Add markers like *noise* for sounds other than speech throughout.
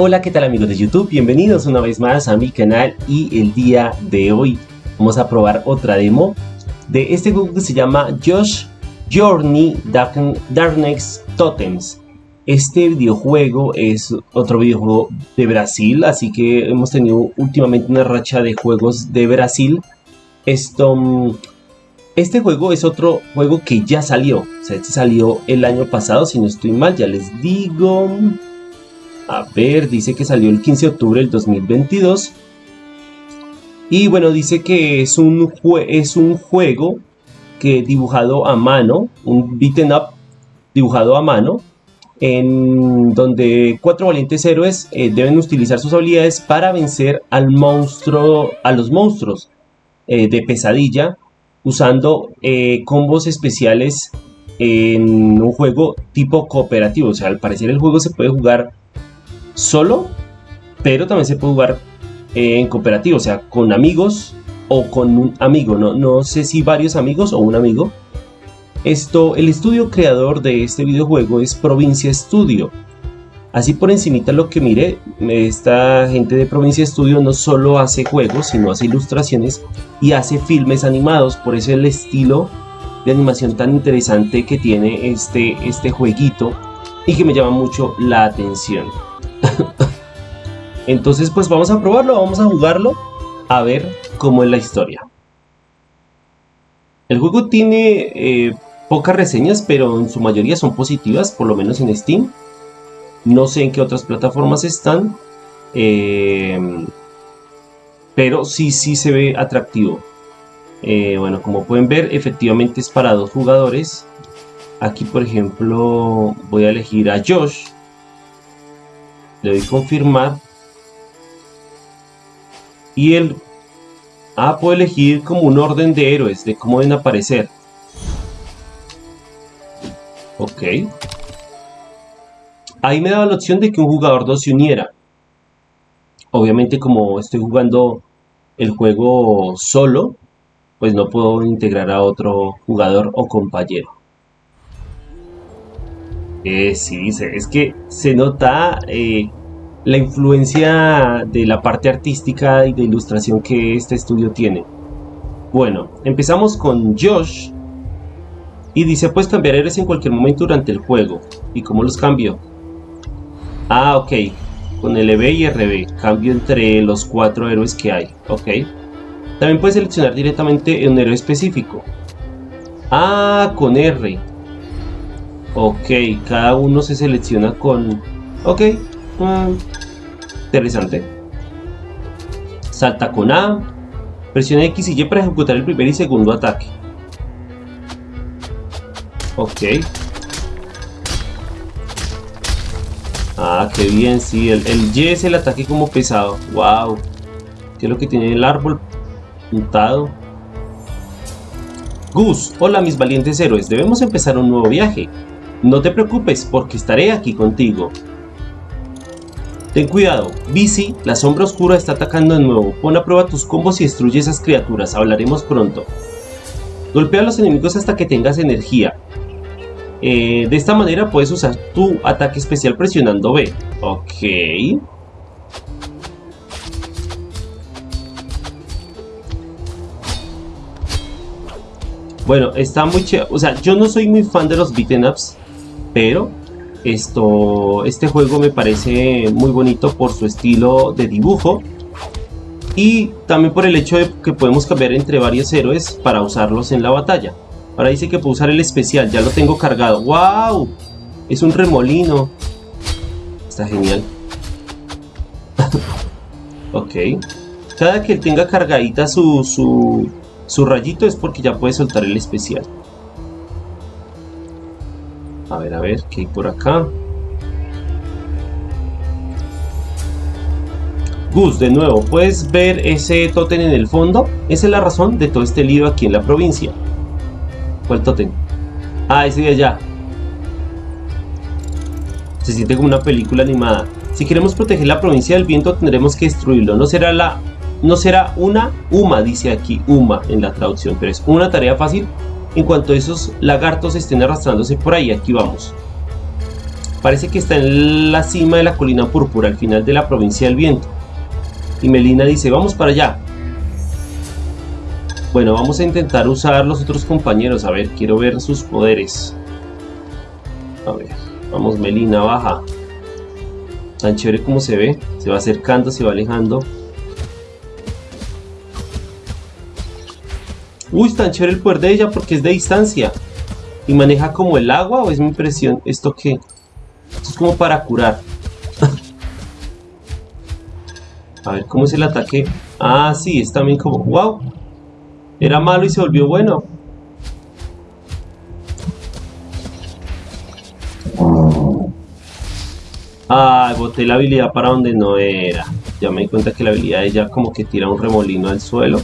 Hola, ¿qué tal amigos de YouTube? Bienvenidos una vez más a mi canal y el día de hoy vamos a probar otra demo de este juego que se llama Josh Journey Darkness Totems. Este videojuego es otro videojuego de Brasil, así que hemos tenido últimamente una racha de juegos de Brasil. Esto, mm, este juego es otro juego que ya salió, o sea, este salió el año pasado, si no estoy mal, ya les digo... A ver, dice que salió el 15 de octubre del 2022. Y bueno, dice que es un, es un juego que dibujado a mano, un beaten up dibujado a mano, en donde cuatro valientes héroes eh, deben utilizar sus habilidades para vencer al monstruo, a los monstruos eh, de pesadilla, usando eh, combos especiales en un juego tipo cooperativo. O sea, al parecer el juego se puede jugar solo, pero también se puede jugar eh, en cooperativo, o sea, con amigos o con un amigo, no, no sé si varios amigos o un amigo. Esto, el estudio creador de este videojuego es Provincia Studio. Así por encimita lo que mire, esta gente de Provincia Studio no solo hace juegos, sino hace ilustraciones y hace filmes animados, por eso el estilo de animación tan interesante que tiene este, este jueguito y que me llama mucho la atención. *laughs* Entonces pues vamos a probarlo, vamos a jugarlo, a ver cómo es la historia. El juego tiene eh, pocas reseñas, pero en su mayoría son positivas, por lo menos en Steam. No sé en qué otras plataformas están, eh, pero sí, sí se ve atractivo. Eh, bueno, como pueden ver, efectivamente es para dos jugadores. Aquí, por ejemplo, voy a elegir a Josh, le doy confirmar. Y él ah, puedo elegir como un orden de héroes de cómo deben aparecer. Ok. Ahí me daba la opción de que un jugador 2 se uniera. Obviamente como estoy jugando el juego solo pues no puedo integrar a otro jugador o compañero. Eh, sí, es que se nota eh, la influencia de la parte artística y de ilustración que este estudio tiene. Bueno, empezamos con Josh. Y dice, puedes cambiar héroes en cualquier momento durante el juego. ¿Y cómo los cambio? Ah, ok. Con LB y RB. Cambio entre los cuatro héroes que hay. Ok. También puedes seleccionar directamente un héroe específico. Ah, con R. Ok, cada uno se selecciona con... Ok, interesante. Salta con A. Presiona X y Y para ejecutar el primer y segundo ataque. Ok. Ah, qué bien, sí. El, Y es el ataque como pesado. Wow. ¿Qué es lo que tiene el árbol pintado? Gus, hola mis valientes héroes. Debemos empezar un nuevo viaje. No te preocupes, porque estaré aquí contigo. Ten cuidado, Bici, la sombra oscura está atacando de nuevo. Pon a prueba tus combos y destruye esas criaturas, hablaremos pronto. Golpea a los enemigos hasta que tengas energía. Eh, de esta manera puedes usar tu ataque especial presionando B. Ok. Bueno, está muy chévere. O sea, yo no soy muy fan de los beaten ups pero esto, este juego me parece muy bonito por su estilo de dibujo y también por el hecho de que podemos cambiar entre varios héroes para usarlos en la batalla. Ahora dice que puedo usar el especial, ya lo tengo cargado. ¡Wow! Es un remolino. Está genial. *laughs* ok. Cada que él tenga cargadita su, su, su rayito es porque ya puede soltar el especial. A ver, a ver, ¿qué hay por acá? Gus, de nuevo, ¿puedes ver ese tótem en el fondo? Esa es la razón de todo este lío aquí en la provincia. ¿Cuál tótem? Ah, ese de allá. Se siente como una película animada. Si queremos proteger la provincia del viento, tendremos que destruirlo. No será la... No será una UMA, dice aquí UMA en la traducción, pero es una tarea fácil en cuanto esos lagartos estén arrastrándose por ahí, aquí vamos. Parece que está en la cima de la colina púrpura, al final de la provincia del viento. Y Melina dice, vamos para allá. Bueno, vamos a intentar usar los otros compañeros. A ver, quiero ver sus poderes. A ver, vamos Melina, baja. Tan chévere como se ve. Se va acercando, se va alejando. Uy, tan chévere el poder de ella porque es de distancia. ¿Y maneja como el agua o es mi impresión? ¿Esto qué? Esto es como para curar. *laughs* A ver, ¿cómo es el ataque? Ah, sí, es también como... ¡Wow! Era malo y se volvió bueno. Ah, boté la habilidad para donde no era. Ya me di cuenta que la habilidad de ella como que tira un remolino al suelo.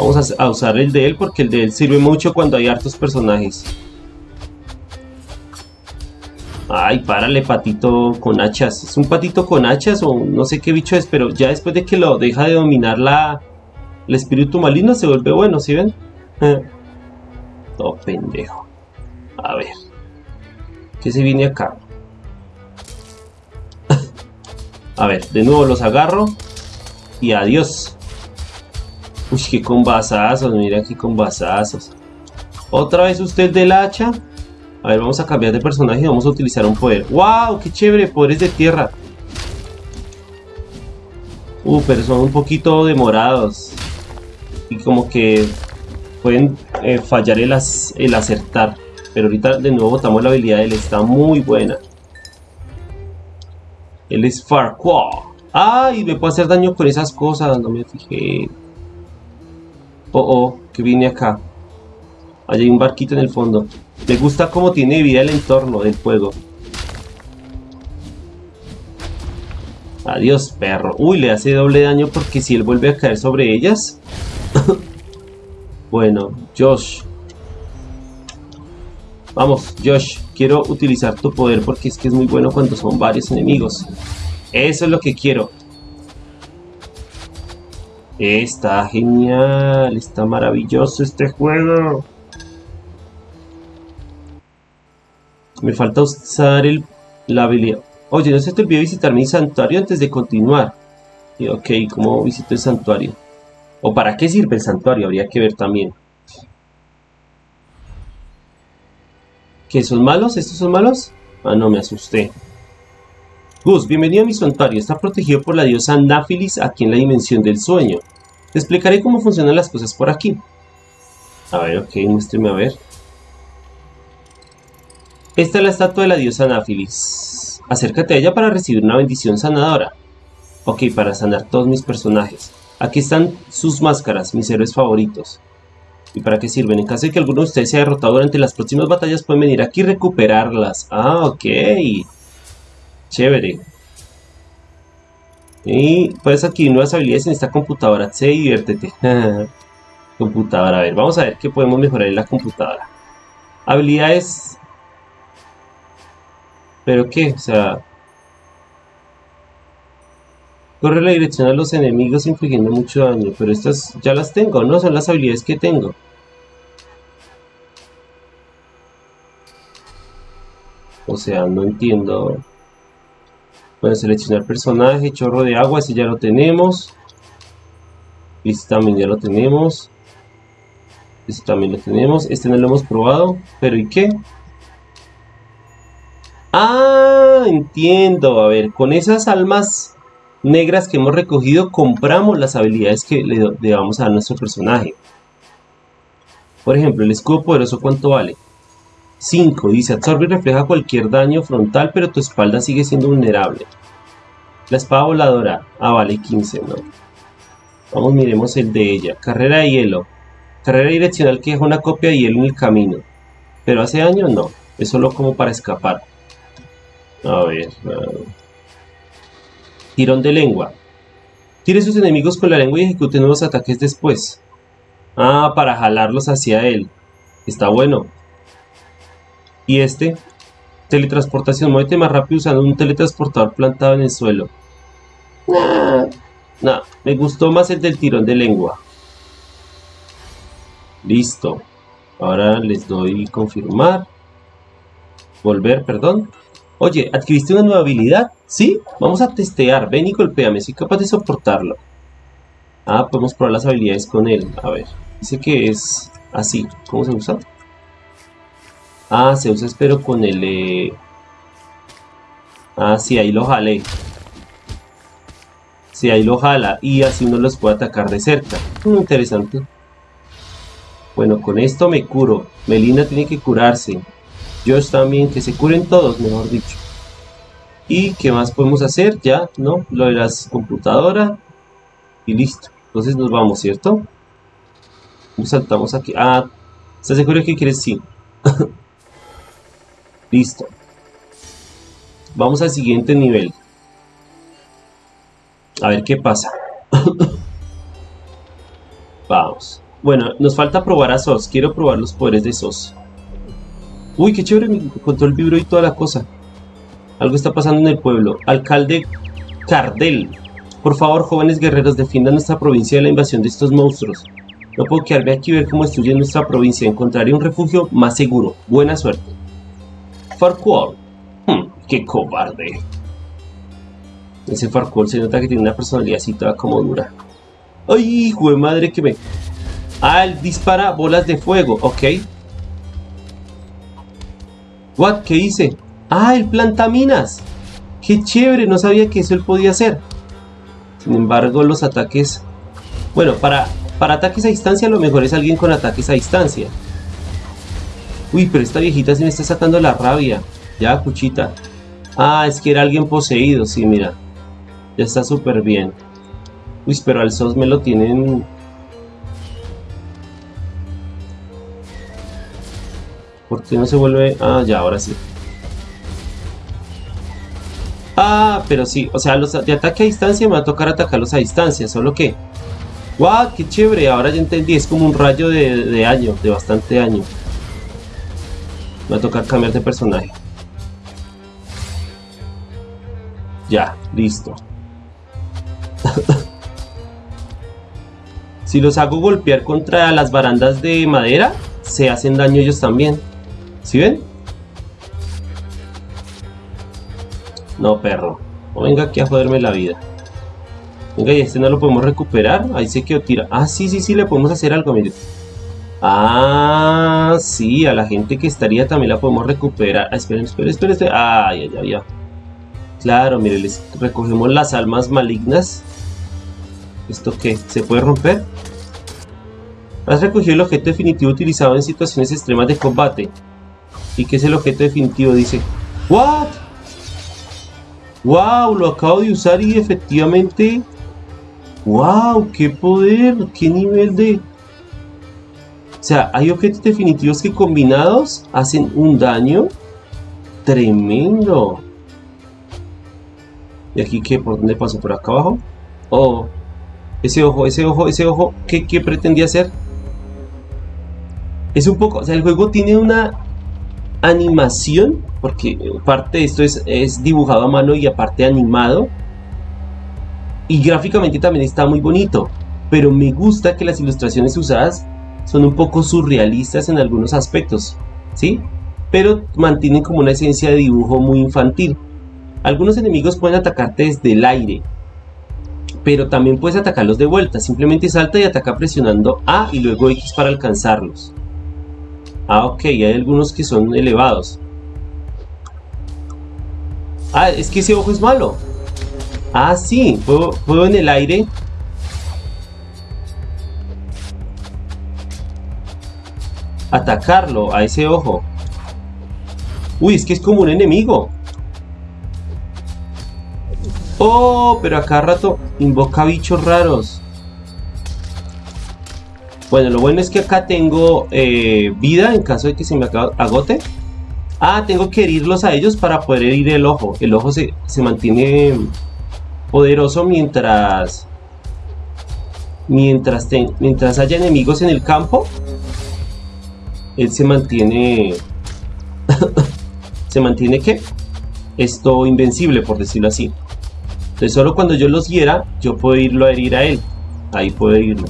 Vamos a, usar el de él porque el de él sirve mucho cuando hay hartos personajes. Ay, párale, patito con hachas. Es un patito con hachas o no sé qué bicho es, pero ya después de que lo deja de dominar la, el espíritu maligno se vuelve bueno, ¿sí ven? *laughs* Todo pendejo. A ver. ¿Qué se viene acá? *laughs* A ver, de nuevo los agarro. Y adiós. Uy, qué combazazos, mira qué combazazos. Otra vez usted del hacha. A ver, vamos a cambiar de personaje y vamos a utilizar un poder. ¡Wow! ¡Qué chévere! Poderes de tierra. Uh, pero son un poquito demorados. Y como que pueden eh, fallar el, el acertar. Pero ahorita de nuevo botamos la habilidad de él. Está muy buena. Él es Farquaad. ¡Ay! Me puede hacer daño con esas cosas. No me fijé. Oh, oh, que vine acá. Allá hay un barquito en el fondo. Me gusta cómo tiene vida el entorno del juego. Adiós, perro. Uy, le hace doble daño porque si él vuelve a caer sobre ellas. *laughs* bueno, Josh. Vamos, Josh. Quiero utilizar tu poder porque es que es muy bueno cuando son varios enemigos. Eso es lo que quiero. Está genial, está maravilloso este juego. Me falta usar el, la habilidad. Oye, no se te olvide visitar mi santuario antes de continuar. Y, ok, ¿cómo visito el santuario? ¿O para qué sirve el santuario? Habría que ver también. ¿Qué son malos? ¿Estos son malos? Ah, no, me asusté. Gus, bienvenido a mi santuario. Está protegido por la diosa Náfilis aquí en la dimensión del sueño. Te explicaré cómo funcionan las cosas por aquí. A ver, ok, muéstrame a ver. Esta es la estatua de la diosa Náfilis. Acércate a ella para recibir una bendición sanadora. Ok, para sanar todos mis personajes. Aquí están sus máscaras, mis héroes favoritos. ¿Y para qué sirven? En caso de que alguno de ustedes sea derrotado durante las próximas batallas, pueden venir aquí y recuperarlas. Ah, ok. Chévere. Y puedes adquirir nuevas habilidades en esta computadora. Se diviértete. *laughs* computadora. A ver, vamos a ver qué podemos mejorar en la computadora. Habilidades. ¿Pero qué? O sea... Corre la dirección a los enemigos infligiendo mucho daño. Pero estas ya las tengo, ¿no? Son las habilidades que tengo. O sea, no entiendo. Bueno, seleccionar personaje, chorro de agua, ese ya lo tenemos. Este también ya lo tenemos. Este también lo tenemos. Este no lo hemos probado. Pero ¿y qué? Ah, entiendo. A ver, con esas almas negras que hemos recogido, compramos las habilidades que le, le a dar a nuestro personaje. Por ejemplo, el escudo poderoso, ¿cuánto vale? 5. Dice, absorbe y refleja cualquier daño frontal, pero tu espalda sigue siendo vulnerable. La espada voladora. Ah, vale, 15, ¿no? Vamos, miremos el de ella. Carrera de hielo. Carrera direccional que deja una copia de hielo en el camino. Pero hace daño, no. Es solo como para escapar. A ver. Tirón de lengua. Tire sus enemigos con la lengua y ejecute nuevos ataques después. Ah, para jalarlos hacia él. Está bueno. Y este, teletransportación, muévete más rápido usando un teletransportador plantado en el suelo. No, me gustó más el del tirón de lengua. Listo. Ahora les doy confirmar. Volver, perdón. Oye, ¿adquiriste una nueva habilidad? ¿Sí? Vamos a testear. Ven y golpéame. Soy capaz de soportarlo. Ah, podemos probar las habilidades con él. A ver. Dice que es así. ¿Cómo se usa? Ah, se usa espero con el... Eh... Ah, sí, ahí lo jalé. Sí, ahí lo jala. Y así uno los puede atacar de cerca. Mm, interesante. Bueno, con esto me curo. Melina tiene que curarse. Josh también, que se curen todos, mejor dicho. ¿Y qué más podemos hacer? Ya, ¿no? Lo de las computadoras. Y listo. Entonces nos vamos, ¿cierto? Saltamos aquí. Ah, ¿estás seguro que quieres? Sí. *laughs* listo. Vamos al siguiente nivel. A ver qué pasa. *laughs* Vamos. Bueno, nos falta probar a SOS. Quiero probar los poderes de SOS. Uy, qué chévere, me contó el vibro y toda la cosa. Algo está pasando en el pueblo. Alcalde Cardel. Por favor, jóvenes guerreros, defiendan nuestra provincia de la invasión de estos monstruos. No puedo quedarme aquí y ver cómo destruyen nuestra provincia. Encontraré un refugio más seguro. Buena suerte. Farquhar. Hmm, qué cobarde. Ese Farquhar se nota que tiene una personalidad así toda como dura. ¡Ay, hijo de madre que me... Ah, él dispara bolas de fuego, ok. What? ¿Qué hice? Ah, el planta minas. Qué chévere, no sabía que eso él podía hacer. Sin embargo, los ataques... Bueno, para, para ataques a distancia lo mejor es alguien con ataques a distancia. Uy, pero esta viejita se me está sacando la rabia. Ya, cuchita. Ah, es que era alguien poseído, sí, mira. Ya está súper bien. Uy, pero al SOS me lo tienen ¿Por qué no se vuelve...? Ah, ya, ahora sí. Ah, pero sí. O sea, los de ataque a distancia me va a tocar atacarlos a distancia. Solo que... ¡Guau! ¡Qué chévere! Ahora ya entendí. Es como un rayo de, de año. De bastante año. Me va a tocar cambiar de personaje. Ya, listo. *laughs* si los hago golpear contra las barandas de madera, se hacen daño ellos también. ¿Sí ven? No, perro. No venga aquí a joderme la vida. Venga, y este no lo podemos recuperar. Ahí se quedó tira. Ah, sí, sí, sí, le podemos hacer algo, mire. Ah, sí, a la gente que estaría también la podemos recuperar. Ah, esperen, esperen, esperen. esperen. Ah, ya, ya, ya. Claro, mire, les recogemos las almas malignas. ¿Esto qué? ¿Se puede romper? Has recogido el objeto definitivo utilizado en situaciones extremas de combate. ¿Y qué es el objeto definitivo? Dice, ¿What? ¡Wow! Lo acabo de usar y efectivamente... ¡Wow! ¡Qué poder! ¡Qué nivel de...! O sea, hay objetos definitivos que combinados hacen un daño tremendo. ¿Y aquí qué? ¿Por dónde paso? ¿Por acá abajo? Oh, ese ojo, ese ojo, ese ojo, ¿qué, qué pretendía hacer? Es un poco, o sea, el juego tiene una animación, porque parte de esto es, es dibujado a mano y aparte animado. Y gráficamente también está muy bonito, pero me gusta que las ilustraciones usadas son un poco surrealistas en algunos aspectos, ¿sí? Pero mantienen como una esencia de dibujo muy infantil. Algunos enemigos pueden atacarte desde el aire, pero también puedes atacarlos de vuelta. Simplemente salta y ataca presionando A y luego X para alcanzarlos. Ah, ok, hay algunos que son elevados. Ah, es que ese ojo es malo. Ah, sí, puedo, puedo en el aire. Atacarlo a ese ojo. Uy, es que es como un enemigo. Oh, pero a rato invoca bichos raros. Bueno, lo bueno es que acá tengo eh, vida en caso de que se me agote. Ah, tengo que herirlos a ellos para poder herir el ojo. El ojo se, mantiene poderoso mientras... Mientras, mientras haya enemigos en el campo. Él se mantiene... *laughs* se mantiene que esto invencible, por decirlo así. Entonces solo cuando yo los hiera, yo puedo irlo a herir a él. Ahí puedo irlo.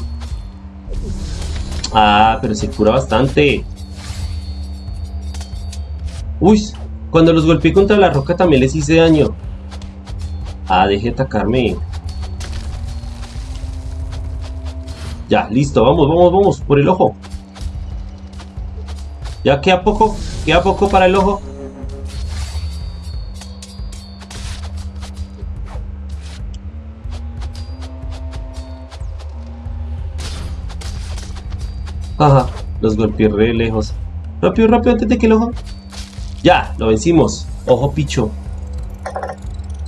Ah, pero se cura bastante. Uy, Cuando los golpeé contra la roca también les hice daño. Ah, deje de atacarme. Ya, listo, vamos, vamos, vamos, por el ojo. Ya queda poco, queda poco para el ojo. Ajá, los golpeé re lejos. Rápido, rápido, antes de que el ojo... Ya, lo vencimos. Ojo picho.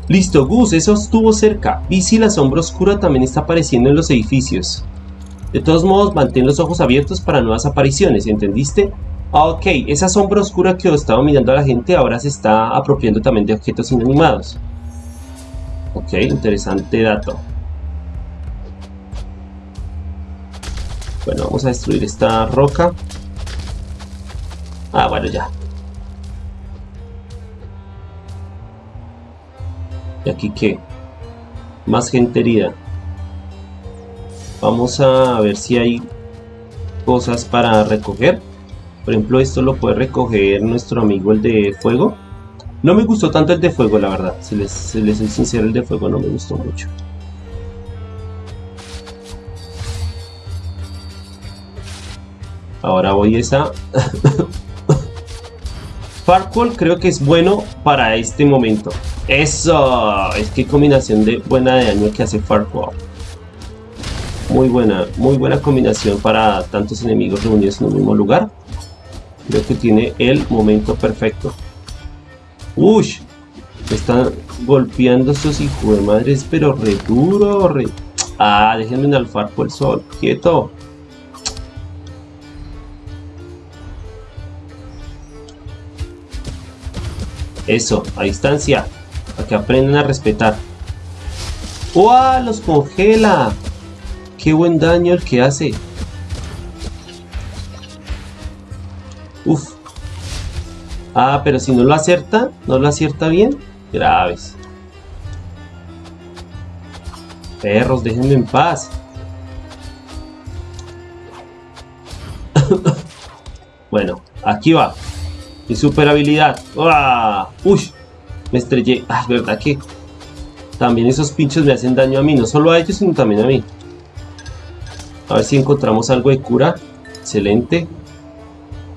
Listo, Gus, eso estuvo cerca. Y si la sombra oscura también está apareciendo en los edificios. De todos modos, mantén los ojos abiertos para nuevas apariciones, ¿entendiste? Ah, ok, esa sombra oscura que estaba mirando a la gente ahora se está apropiando también de objetos inanimados. Ok, interesante dato. Bueno, vamos a destruir esta roca. Ah, bueno, ya. ¿Y aquí qué? Más gente herida. Vamos a ver si hay cosas para recoger. Por ejemplo, esto lo puede recoger nuestro amigo el de fuego. No me gustó tanto el de fuego, la verdad. Si les, si les soy sincero, el de fuego no me gustó mucho. Ahora voy esa... *laughs* Farquhar creo que es bueno para este momento. ¡Eso! Es que combinación de buena de daño que hace Farquhar. Muy buena, muy buena combinación para tantos enemigos reunidos en un mismo lugar. Creo que tiene el momento perfecto. ¡Uy! Están golpeando estos hijos de madres, pero re duro, re... Ah, déjenme un alfar por el sol. Quieto. Eso, a distancia. Para que aprendan a respetar. ¡Uah! ¡Los congela! ¡Qué buen daño el que hace! Uf. Ah, pero si no lo acierta, no lo acierta bien. Graves. Perros, déjenme en paz. *laughs* bueno, aquí va. Mi super habilidad. ¡Ah! ¡Uy! Me estrellé. Ah, verdad que también esos pinchos me hacen daño a mí. No solo a ellos, sino también a mí. A ver si encontramos algo de cura. Excelente.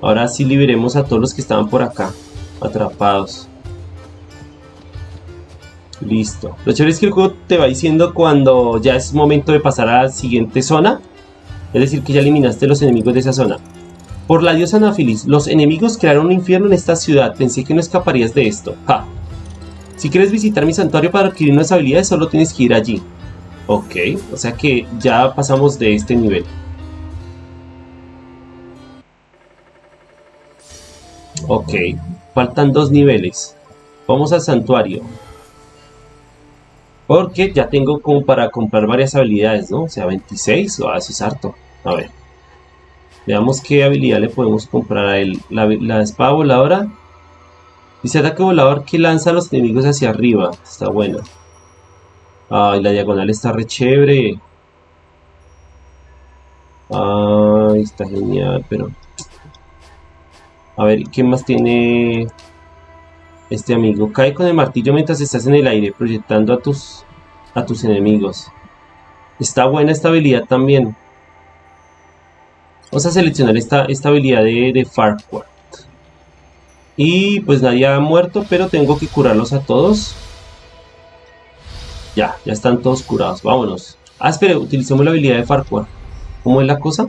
Ahora sí liberemos a todos los que estaban por acá. Atrapados. Listo. Lo chévere es que el juego te va diciendo cuando ya es momento de pasar a la siguiente zona. Es decir, que ya eliminaste los enemigos de esa zona. Por la diosa Anafilis, los enemigos crearon un infierno en esta ciudad. Pensé que no escaparías de esto. Ja. Si quieres visitar mi santuario para adquirir nuevas habilidades, solo tienes que ir allí. Ok, o sea que ya pasamos de este nivel. Ok, faltan dos niveles. Vamos al santuario. Porque ya tengo como para comprar varias habilidades, ¿no? O sea, 26, o oh, eso es harto. A ver. Veamos qué habilidad le podemos comprar a él. La, espada voladora. Dice ataque volador que lanza a los enemigos hacia arriba. Está bueno. Ay, la diagonal está re chévere. Ay, está genial, pero... A ver, ¿qué más tiene este amigo? Cae con el martillo mientras estás en el aire, proyectando a tus, a tus enemigos. Está buena esta habilidad también. Vamos a seleccionar esta, esta habilidad de, de Farquhar. Y pues nadie ha muerto, pero tengo que curarlos a todos. Ya, ya están todos curados. Vámonos. Ah, espere, utilicemos la habilidad de Farquhar. ¿Cómo es la cosa?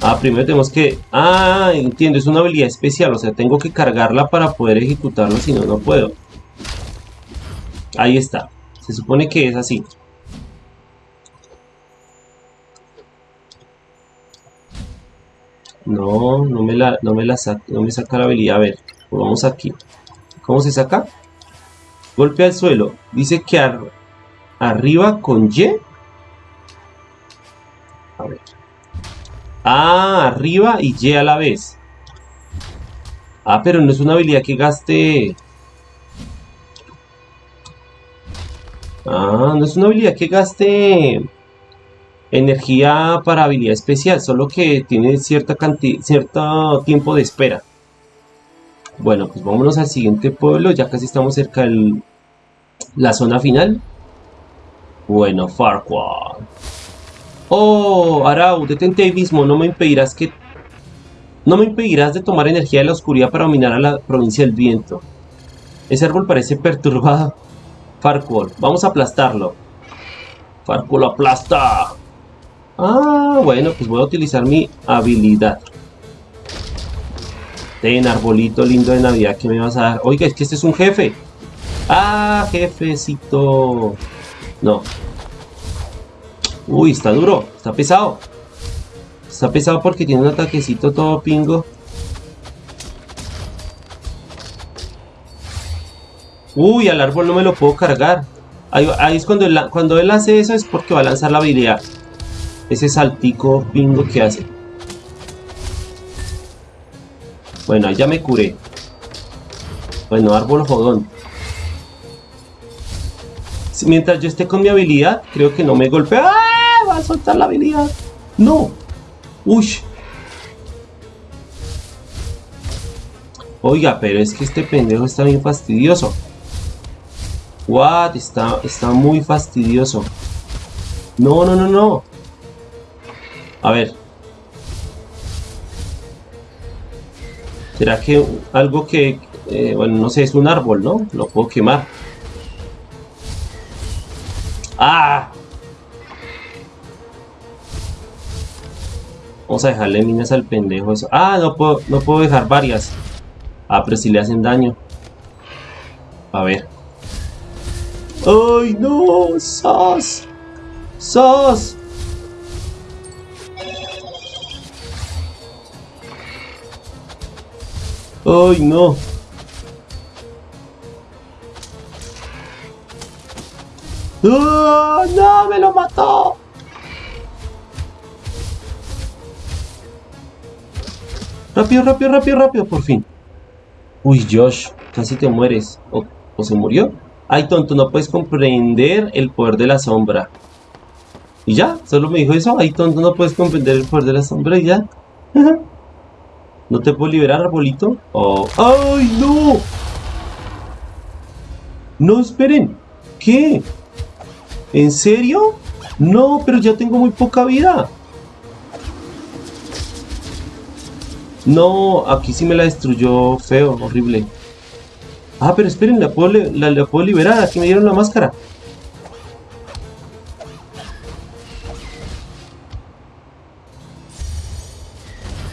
Ah, primero tenemos que... Ah, entiendo, es una habilidad especial. O sea, tengo que cargarla para poder ejecutarlo, si no, no puedo. Ahí está. Se supone que es así. No, no me la, no me la saca, no me saca la habilidad. A ver, vamos aquí. ¿Cómo se saca? Golpe al suelo. Dice que arriba con Y. A ver. Ah, arriba y Y a la vez. Ah, pero no es una habilidad que gaste Ah, no es una habilidad que gaste energía para habilidad especial, solo que tiene cierta cantidad, cierto tiempo de espera. Bueno, pues vámonos al siguiente pueblo, ya casi estamos cerca de la zona final. Bueno, Farquaad. Oh, Arau, detente ahí mismo, no me impedirás que... No me impedirás de tomar energía de la oscuridad para dominar a la provincia del viento. Ese árbol parece perturbado. Farquaad, vamos a aplastarlo. Farquaad aplasta. Ah, bueno, pues voy a utilizar mi habilidad. Ten, arbolito lindo de Navidad que me vas a dar. Oiga, es que este es un jefe. Ah, jefecito. No. Uy, está duro. Está pesado. Está pesado porque tiene un ataquecito todo pingo. Uy, al árbol no me lo puedo cargar. Ahí, es cuando él, cuando él hace eso es porque va a lanzar la habilidad ese saltico pingo que hace. Bueno, ya me curé. Bueno, árbol jodón. Mientras yo esté con mi habilidad, creo que no me golpea. ¡Ah! Va a soltar la habilidad. No. Uy. Oiga, pero es que este pendejo está bien fastidioso. What? Está, está muy fastidioso. No, no, no, no. A ver. ¿Será que algo que, eh, bueno, no sé, es un árbol, ¿no? Lo puedo quemar. ¡Ah! Vamos a dejarle minas al pendejo eso. Ah, no puedo, no puedo dejar varias. Ah, pero si le hacen daño. A ver. ¡Ay, no! ¡Sos! ¡Sos! ¡Ay, no! ¡Oh, ¡No! ¡Me lo mató! Rápido, rápido, rápido, rápido, por fin. Uy, Josh, casi te mueres. ¿O, ¿O, se murió? Ay, tonto, no puedes comprender el poder de la sombra. Y ya, solo me dijo eso. Ay, tonto, no puedes comprender el poder de la sombra y ya. ¿No te puedo liberar, arbolito? Oh. ¡Ay, no! No, esperen. ¿Qué? ¿En serio? No, pero ya tengo muy poca vida. No, aquí sí me la destruyó feo, horrible. Ah, pero esperen, la puedo, la, la puedo liberar. Aquí me dieron la máscara.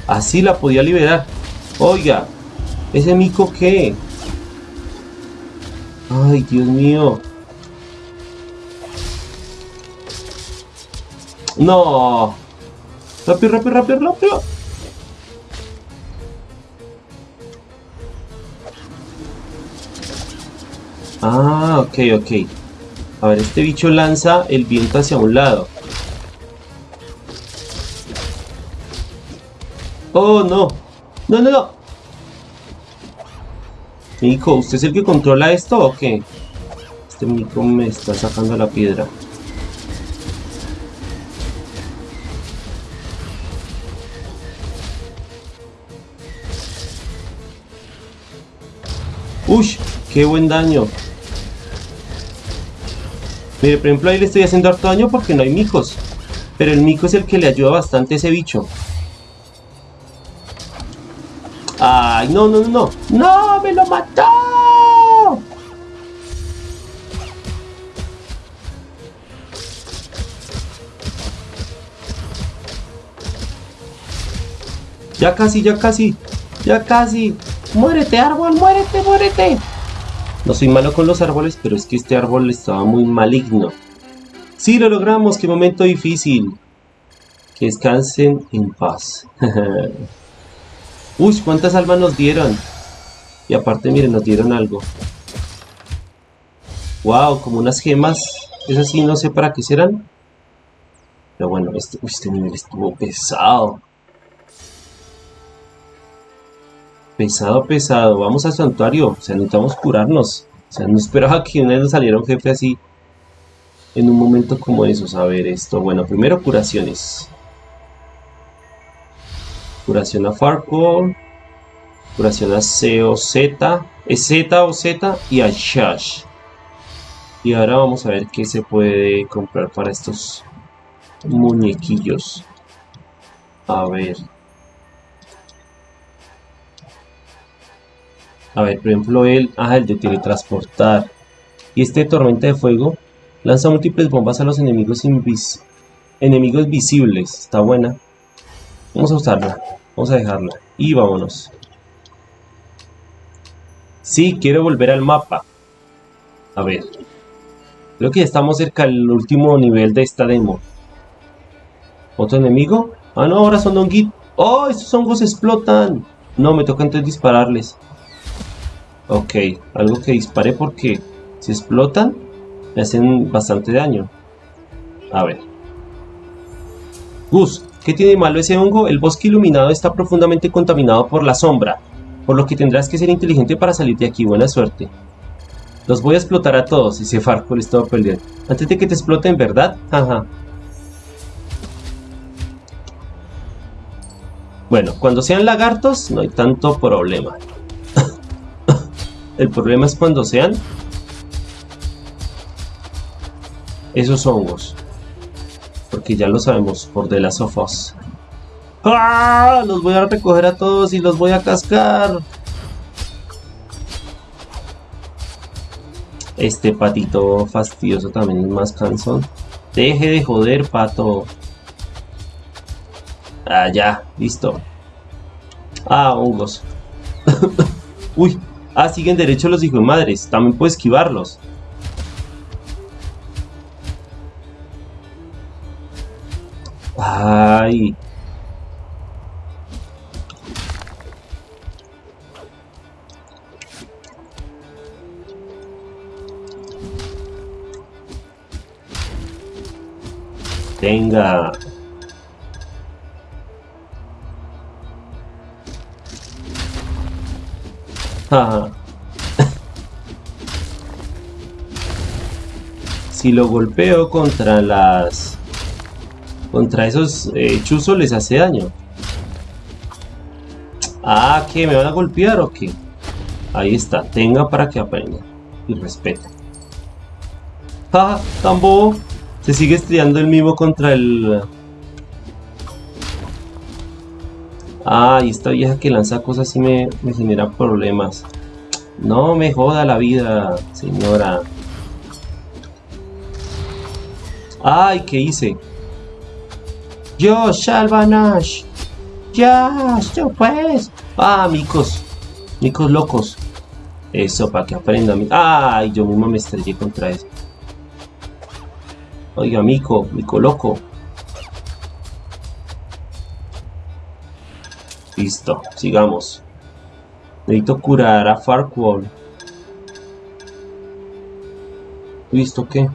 Así la podía liberar. Oiga, ¿ese mico qué? Ay, Dios mío. No. Rápido, rápido, rápido, rápido. Ah, ok, ok. A ver, este bicho lanza el viento hacia un lado. Oh, no. No, no, no. Mico, ¿usted es el que controla esto o qué? Este Mico me está sacando la piedra. ¡Uy! ¡Qué buen daño! Mire, por ejemplo, ahí le estoy haciendo harto daño porque no hay micos. Pero el mico es el que le ayuda bastante a ese bicho. Ay, no, no, no, no. ¡No! ¡Me lo mató! Ya casi, ya casi. Ya casi. ¡Muérete, árbol! ¡Muérete, muérete! No soy malo con los árboles, pero es que este árbol estaba muy maligno. ¡Sí, lo logramos! ¡Qué momento difícil! Que descansen en paz. *laughs* Uy, ¿cuántas almas nos dieron? Y aparte, miren, nos dieron algo. Wow, como unas gemas. Es así, no sé para qué serán. Pero bueno, este, este nivel estuvo pesado. Pesado, pesado. Vamos al santuario. O sea, necesitamos curarnos. O sea, no esperaba que una vez nos saliera un jefe así. en un momento como esos. A ver esto. Bueno, primero curaciones. Curación a Farquhar. Curación a C o Z. Es Z o Z y a Shash. Y ahora vamos a ver qué se puede comprar para estos muñequillos. A ver. A ver, por ejemplo, el, ah, el de teletransportar. Y este tormenta de fuego lanza múltiples bombas a los enemigos invis enemigos visibles. Está buena. Vamos a usarla. Vamos a dejarla. Y vámonos. Sí, quiero volver al mapa. A ver. Creo que ya estamos cerca del último nivel de esta demo. ¿Otro enemigo? Ah, no, ahora son honguitos. ¡Oh, estos hongos explotan! No, me toca entonces dispararles. Ok, algo que dispare porque si explotan me hacen bastante daño. A ver. Gus, ¿qué tiene malo ese hongo? El bosque iluminado está profundamente contaminado por la sombra, por lo que tendrás que ser inteligente para salir de aquí. Buena suerte. Los voy a explotar a todos, dice Farco, estaba perdiendo. Antes de que te exploten, ¿verdad? Ajá. Bueno, cuando sean lagartos no hay tanto problema. El problema es cuando sean esos hongos. Porque ya lo sabemos por de las sofos. ¡Ah! Los voy a recoger a todos y los voy a cascar. Este patito fastidioso también es más cansón. Deje de joder, pato. Ah, ya, listo. Ah, hongos. *laughs* Uy, Ah, siguen derecho los hijos de madres. También puedo esquivarlos. Ay. Si lo golpeo contra las... Contra esos eh, chuzos les hace daño. Ah, ¿qué? ¿Me van a golpear o qué? Ahí está. Tenga para que aprenda. Y respete. ¡Ja! ¡Tambo! Se sigue estrellando el mismo contra el... Ah, y esta vieja que lanza cosas así me, me genera problemas. No me joda la vida, señora. Ay, ¿qué hice? Yo, Shalvanash. Ya, yo pues. Ah, micos. Micos locos. Eso, para que aprendan. Ay, yo mismo me estrellé contra eso. Oiga, mico, mico loco. Listo, sigamos. Necesito curar a Farquhar. ¿Listo qué?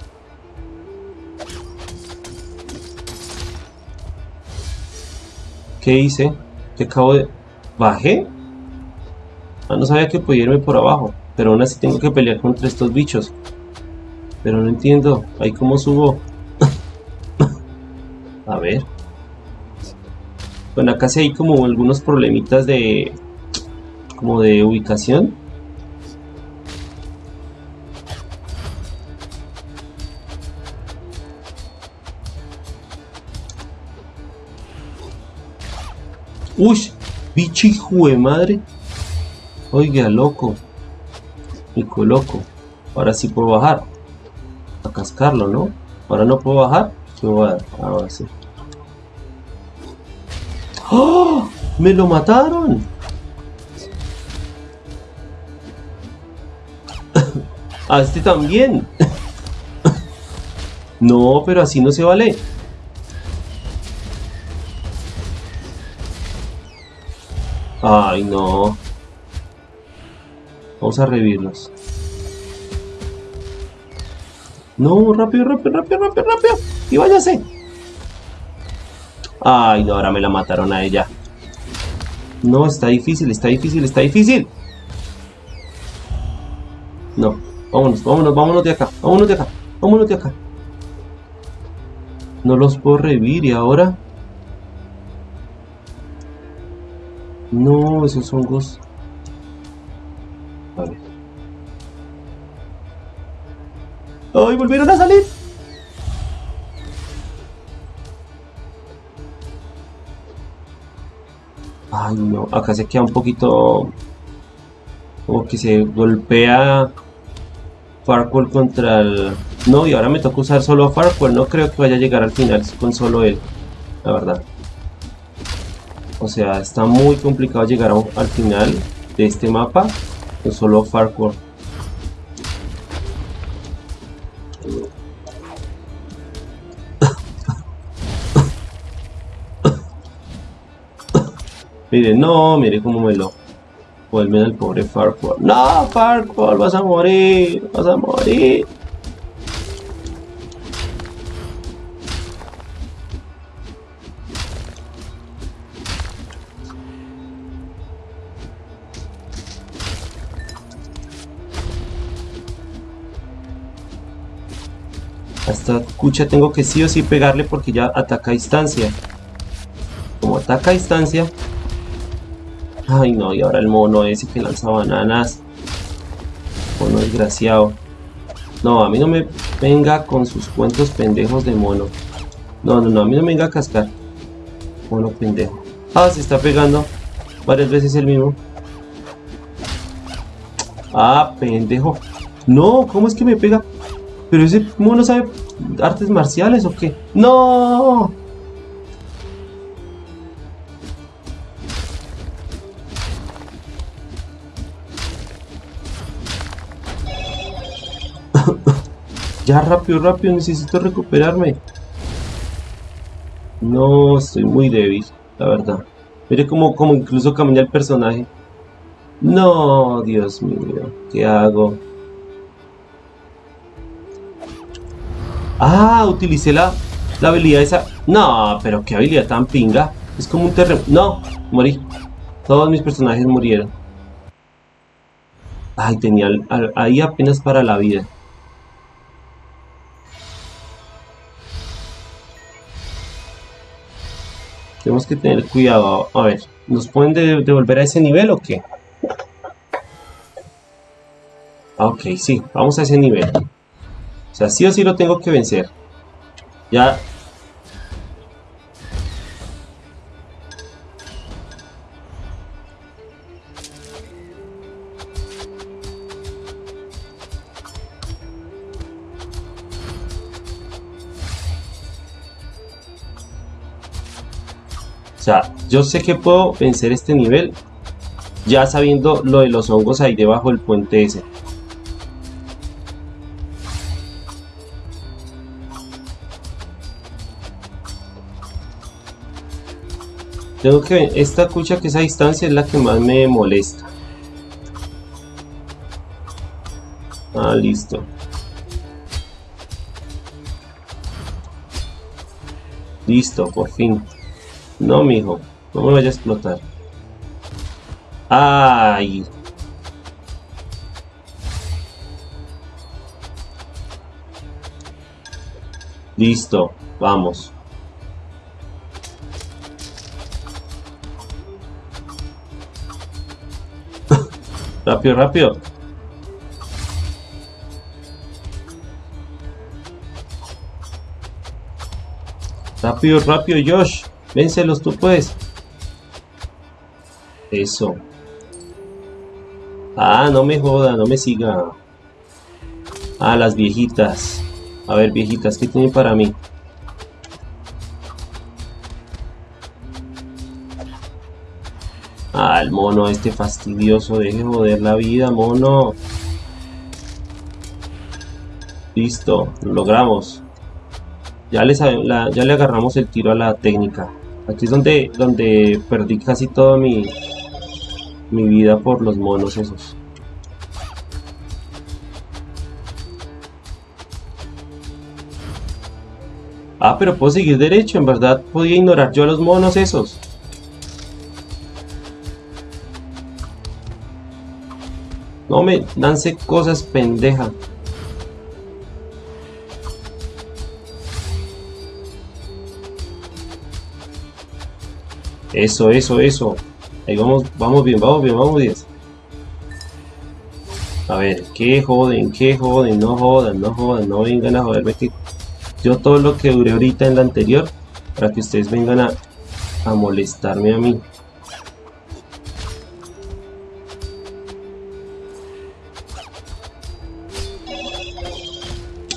¿Qué hice? ¿Qué acabo de...? ¿Bajé? Ah, no sabía que podía irme por abajo. Pero aún así tengo que pelear contra estos bichos. Pero no entiendo. Ahí cómo subo. *laughs* a ver. Bueno, acá sí hay como algunos problemitas de... Como de ubicación. Uy, bicho hijo de madre. Oiga, loco. Pico loco. Ahora sí puedo bajar. A cascarlo, ¿no? Ahora no puedo bajar. Yo voy a... Ahora sí. ¡Oh! ¡Me lo mataron! *coughs* A este también. *coughs* no, pero así no se vale. Ay, no. Vamos a revivirlos. No, rápido, rápido, rápido, rápido, rápido. Y váyase. Ay, no, ahora me la mataron a ella. No, está difícil, está difícil, está difícil. No, vámonos, vámonos, vámonos de acá, vámonos de acá, vámonos de acá. No los puedo revivir y ahora... No, esos hongos... A ver. ¡Ay, volvieron a salir! Acá se queda un poquito... Como que se golpea Farquaad contra el... No, y ahora me toca usar solo a Farquaad. No creo que vaya a llegar al final con solo él. La verdad. O sea, está muy complicado llegar al final de este mapa con solo Farquaad. Mire, no, mire cómo me lo Vuelven al pobre Farquaad. ¡No, Farquaad! ¡Vas a morir! ¡Vas a morir! Esta cucha tengo que sí o sí pegarle porque ya ataca a distancia. Como ataca a distancia, Ay no, y ahora el mono ese que lanza bananas. Mono desgraciado. No, a mí no me venga con sus cuentos pendejos de mono. No, no, no, a mí no me venga a cascar. Mono pendejo. Ah, se está pegando varias veces el mismo. Ah, pendejo. No, ¿cómo es que me pega? Pero ese mono sabe artes marciales o qué? ¡No! Ya, rápido, rápido, necesito recuperarme. No, estoy muy débil, la verdad. Mire cómo, cómo incluso camina el personaje. No, Dios mío, ¿qué hago? Ah, utilicé la, la habilidad esa. No, pero qué habilidad tan pinga. Es como un terremoto. No, morí. Todos mis personajes murieron. Ay, tenía ahí apenas para la vida. Tenemos que tener cuidado. A ver, ¿nos pueden devolver a ese nivel o qué? Ah, ok, sí, vamos a ese nivel. O sea, sí o sí lo tengo que vencer. Ya yo sé que puedo vencer este nivel ya sabiendo lo de los hongos ahí debajo del puente ese. Tengo que esta cucha que es a distancia es la que más me molesta. Ah, listo. Listo, por fin. No, mijo. No me vaya a explotar. ¡Ay! Listo. Vamos. *laughs* rápido, rápido. Rápido, rápido, Josh. Véncelos tú puedes. Eso. Ah, no me joda, no me siga. Ah, las viejitas. A ver, viejitas, ¿qué tienen para mí? Ah, el mono este fastidioso. Deje joder la vida, mono. Listo, lo logramos. Ya, les, ya le agarramos el tiro a la técnica. Aquí es donde, donde perdí casi toda mi, mi vida por los monos esos. Ah, pero puedo seguir derecho, en verdad podía ignorar yo a los monos esos. No me lance cosas pendeja. Eso, eso, eso. Ahí vamos, vamos bien, vamos bien, vamos bien. A ver, ¿qué joden? ¿Qué joden? No jodan, no jodan, no vengan a joderme que yo todo lo que duré ahorita en la anterior para que ustedes vengan a, a molestarme a mí.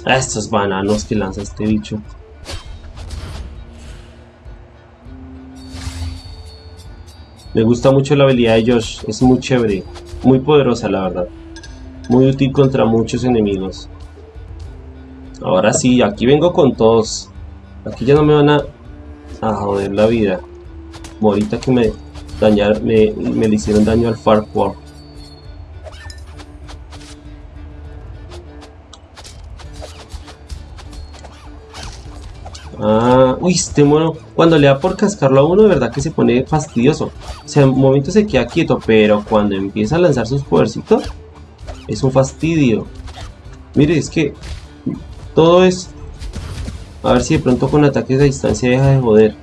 A estos bananos que lanza este bicho. Me gusta mucho la habilidad de Josh, es muy chévere, muy poderosa la verdad. Muy útil contra muchos enemigos. Ahora sí, aquí vengo con todos. Aquí ya no me van a, a joder la vida. Como ahorita que me dañaron, me, me le hicieron daño al Farquhar. Ah, uy, este mono, cuando le da por cascarlo a uno, de verdad que se pone fastidioso. O sea, en momentos se queda quieto, pero cuando empieza a lanzar sus podercitos, es un fastidio. Mire, es que todo es... A ver si de pronto con ataques a distancia deja de joder.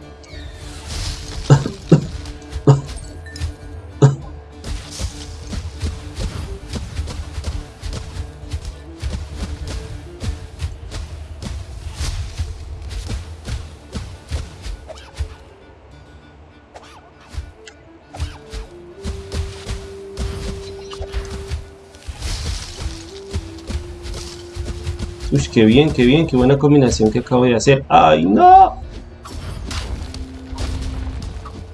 Qué bien, qué bien, qué buena combinación que acabo de hacer. ¡Ay, no!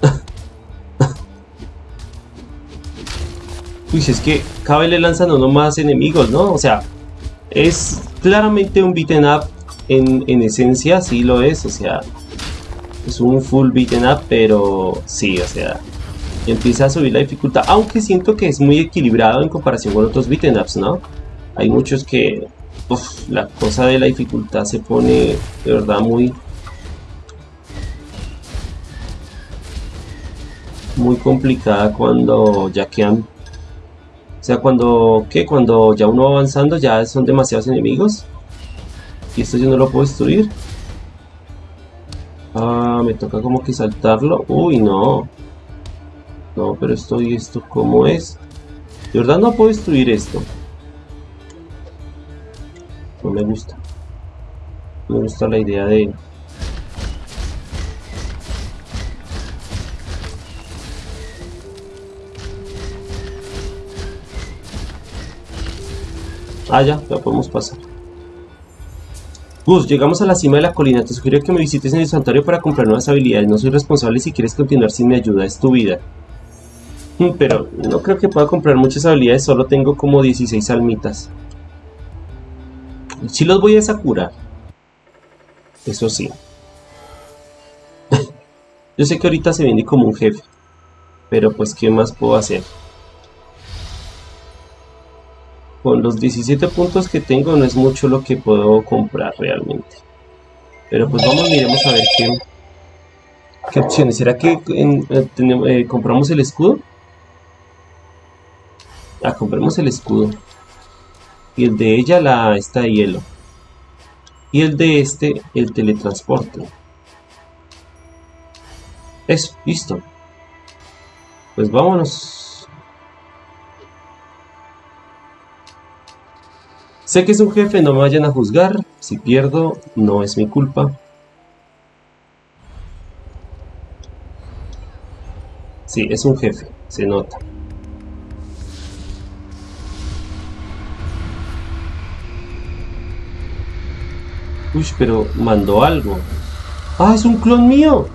*laughs* Uy, es que cada vez le lanzan uno más enemigos, ¿no? O sea, es claramente un beaten up en, en esencia, sí lo es, o sea, es un full beaten up, pero sí, o sea, empieza a subir la dificultad, aunque siento que es muy equilibrado en comparación con otros beaten ups, ¿no? Hay muchos que la cosa de la dificultad se pone de verdad muy muy complicada cuando ya quedan o sea cuando que cuando ya uno va avanzando ya son demasiados enemigos. Y esto yo no lo puedo destruir. Ah me toca como que saltarlo. Uy no. No pero esto y esto como es de verdad no puedo destruir esto me gusta. me gusta la idea de... Ah, ya, ya podemos pasar. Gus, llegamos a la cima de la colina. Te sugiero que me visites en el santuario para comprar nuevas habilidades. No soy responsable si quieres continuar sin mi ayuda. Es tu vida. Mm, pero no creo que pueda comprar muchas habilidades. Solo tengo como 16 almitas. Si los voy a curar. Eso sí. *laughs* Yo sé que ahorita se viene como un jefe. Pero pues, ¿qué más puedo hacer? Con los 17 puntos que tengo no es mucho lo que puedo comprar realmente. Pero pues vamos, miremos a ver qué, opciones. ¿Será que eh, eh, compramos el escudo? Ah, compremos el escudo y el de ella la esta de hielo y el de este el teletransporte. Eso, listo. Pues vámonos. Sé que es un jefe, no me vayan a juzgar. Si pierdo, no es mi culpa. Sí, es un jefe, se nota Uy, pero mandó algo. ¡Ah, es un clon mío!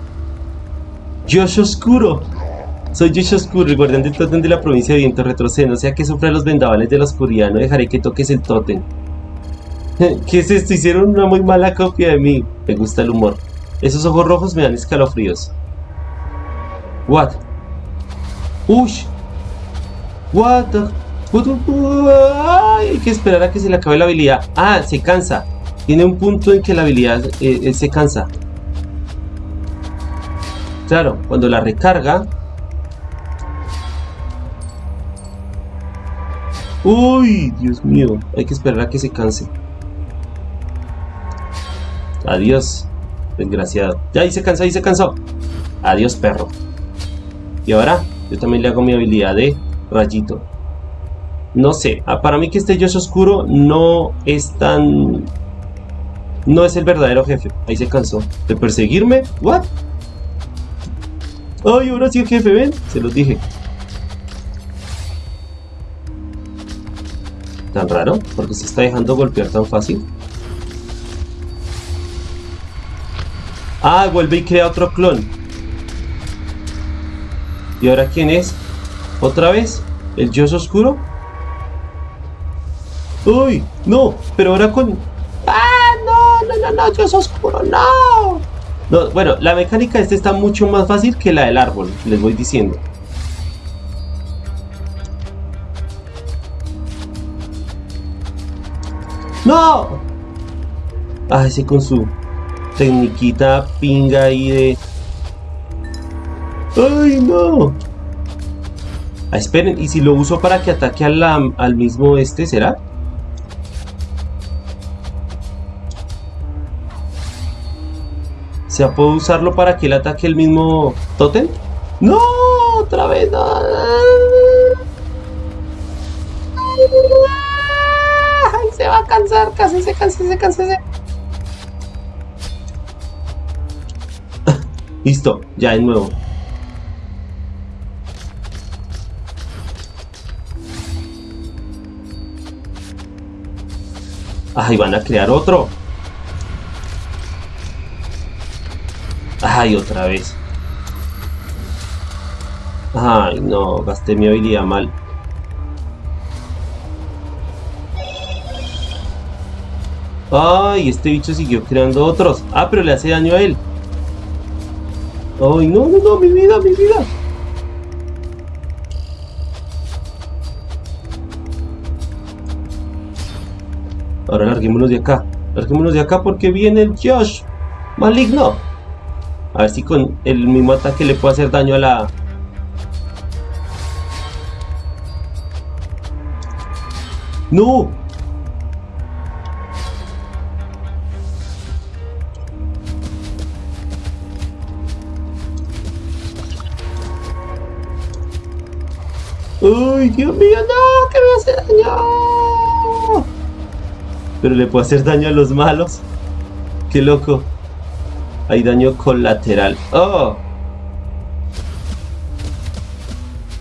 Josh Oscuro. Soy Josh Oscuro, el guardián del tótem de la provincia de Viento Retroceno. O sea que sufra los vendavales de la oscuridad. No dejaré que toques el tótem. *laughs* ¿Qué es esto? Hicieron una muy mala copia de mí. Me gusta el humor. Esos ojos rojos me dan escalofríos. What? Ush. What the... Ay, hay que esperar a que se le acabe la habilidad. Ah, se cansa tiene un punto en que la habilidad eh, se cansa. Claro, cuando la recarga... ¡Uy! Dios mío, hay que esperar a que se canse. Adiós, desgraciado. Ya, ahí se cansó, ahí se cansó. Adiós, perro. Y ahora yo también le hago mi habilidad de rayito. No sé, ah, para mí que este Josh oscuro no es tan... No es el verdadero jefe. Ahí se cansó. ¿De perseguirme? ¿What? ¡Ay, ahora sí el jefe! ¿Ven? Se los dije. Tan raro, porque se está dejando golpear tan fácil. Ah, vuelve y crea otro clon. ¿Y ahora quién es? ¿Otra vez? ¿El Dios Oscuro? ¡Uy! No, pero ahora con... Oscuro, no. no. Bueno, la mecánica este está mucho más fácil que la del árbol, les voy diciendo. ¡No! Ah, ese con su tecniquita pinga ahí de... ¡Ay, no! Ah, esperen, ¿y si lo uso para que ataque al, al mismo este, será? O sea, ¿puedo usarlo para que él ataque el mismo totem? ¡No! ¡Otra vez! No. Se va a cansar, casi se cansa, se cansa, se... *laughs* Listo, ya de nuevo. Ay, van a crear otro. Ay, otra vez. Ay, no, gasté mi habilidad mal. Ay, este bicho siguió creando otros. Ah, pero le hace daño a él. Ay, no, no, no, mi vida, mi vida. Ahora larguémonos de acá. Larguémonos de acá porque viene el Josh maligno. A ver si con el mismo ataque le puede hacer daño a la... ¡No! ¡Uy, Dios mío, no! ¡Que me hace daño! Pero le puede hacer daño a los malos. ¡Qué loco! Hay daño colateral. ¡Oh!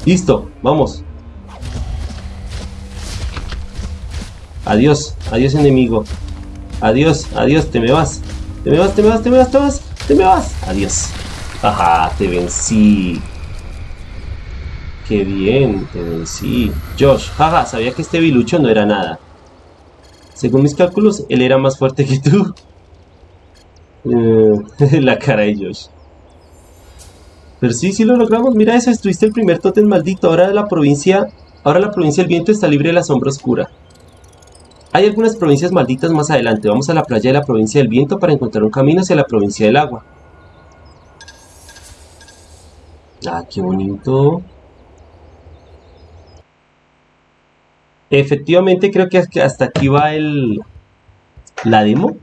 Listo, vamos. Adiós, adiós enemigo. Adiós, adiós, te me vas. Te me vas, te me vas, te me vas, te me vas, te me vas. Adiós. Ajá, te vencí. Qué bien, te vencí. Josh, jaja, sabía que este bilucho no era nada. Según mis cálculos, él era más fuerte que tú. Eh, *laughs* la cara de Josh. Pero sí, sí lo logramos. Mira eso, estuviste el primer totem maldito. Ahora la provincia, ahora la provincia del viento está libre de la sombra oscura. Hay algunas provincias malditas más adelante. Vamos a la playa de la provincia del viento para encontrar un camino hacia la provincia del agua. Ah, qué bonito. Efectivamente creo que hasta aquí va el la demo.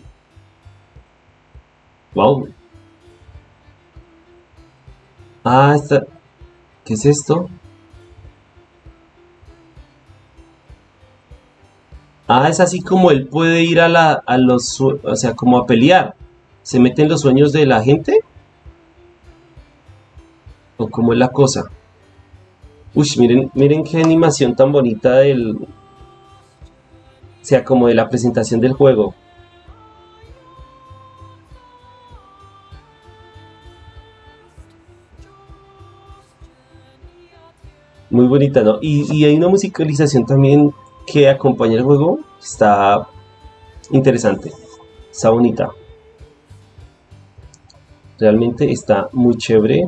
Wow. Ah, esta... ¿Qué es esto? Ah, es así como él puede ir a, la, a los... O sea, como a pelear. ¿Se mete en los sueños de la gente? ¿O cómo es la cosa? Uy, miren, miren qué animación tan bonita del... O sea, como de la presentación del juego. Muy bonita, ¿no? Y, hay una musicalización también que acompaña el juego, está interesante, está bonita. Realmente está muy chévere.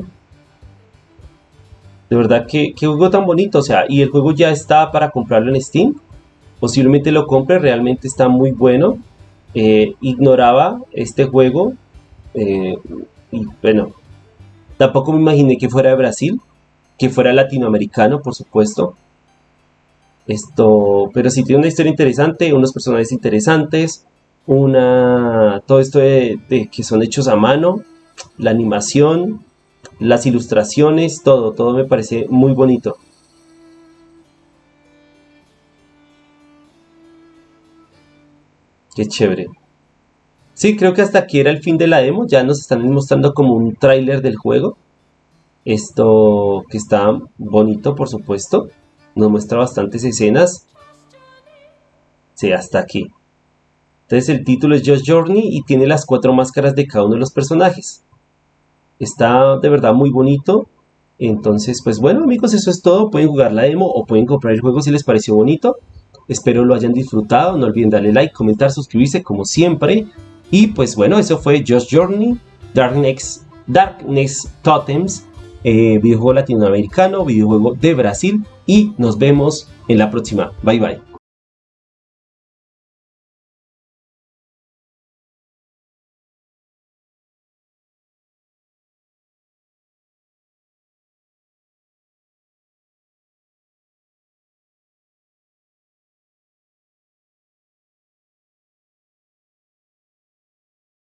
De verdad que, qué juego tan bonito, o sea, y el juego ya está para comprarlo en Steam. Posiblemente lo compre, realmente está muy bueno. Eh, ignoraba este juego eh, y bueno, tampoco me imaginé que fuera de Brasil que fuera latinoamericano, por supuesto. Esto, pero sí tiene una historia interesante, unos personajes interesantes, una, todo esto de, que son hechos a mano, la animación, las ilustraciones, todo, todo me parece muy bonito. Qué chévere. Sí, creo que hasta aquí era el fin de la demo. Ya nos están mostrando como un tráiler del juego. Esto que está bonito, por supuesto. Nos muestra bastantes escenas. Sí, hasta aquí. Entonces el título es Just Journey y tiene las cuatro máscaras de cada uno de los personajes. Está de verdad muy bonito. Entonces, pues bueno amigos, eso es todo. Pueden jugar la demo o pueden comprar el juego si les pareció bonito. Espero lo hayan disfrutado. No olviden darle like, comentar, suscribirse como siempre. Y pues bueno, eso fue Just Journey, Darkness, Darkness Totems, eh, videojuego latinoamericano, videojuego de Brasil. Y nos vemos en la próxima. Bye bye.